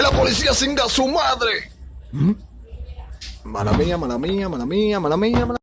¡Es la policía singa su madre! ¿Mm? Mala mía, mala mía, mala mía, mala mía, mala